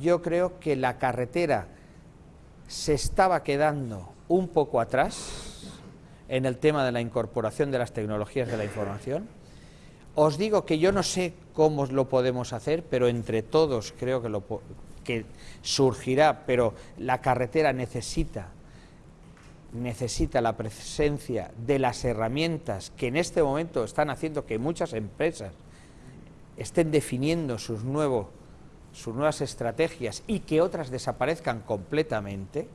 yo creo que la carretera se estaba quedando un poco atrás en el tema de la incorporación de las tecnologías de la información. Os digo que yo no sé cómo lo podemos hacer, pero entre todos creo que, lo, que surgirá, pero la carretera necesita necesita la presencia de las herramientas que en este momento están haciendo que muchas empresas estén definiendo sus, nuevos, sus nuevas estrategias y que otras desaparezcan completamente,